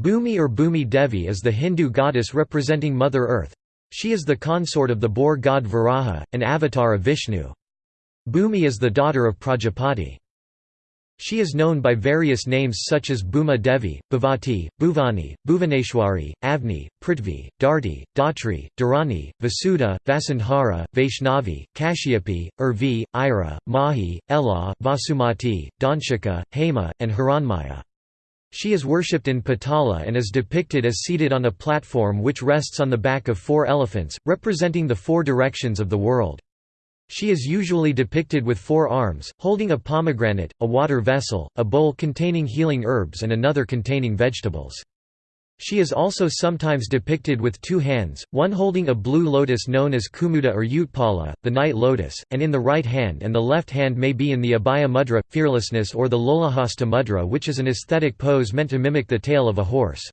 Bhumi or Bhumi Devi is the Hindu goddess representing Mother Earth. She is the consort of the boar god Varaha, an avatar of Vishnu. Bhumi is the daughter of Prajapati. She is known by various names such as Bhuma Devi, Bhavati, Bhuvani, Bhuvaneshwari, Avni, Prithvi, Dharti, Dhatri, Dharani, Vasudha, Vasundhara, Vaishnavi, Kashyapi, Urvi, Ira, Mahi, Ela, Vasumati, Dhanshika, Hema, and Hiranmaya. She is worshipped in Patala and is depicted as seated on a platform which rests on the back of four elephants, representing the four directions of the world. She is usually depicted with four arms, holding a pomegranate, a water vessel, a bowl containing healing herbs and another containing vegetables. She is also sometimes depicted with two hands, one holding a blue lotus known as Kumuda or Utpala, the night lotus, and in the right hand and the left hand may be in the Abhaya mudra, fearlessness or the Lolahasta mudra which is an aesthetic pose meant to mimic the tail of a horse.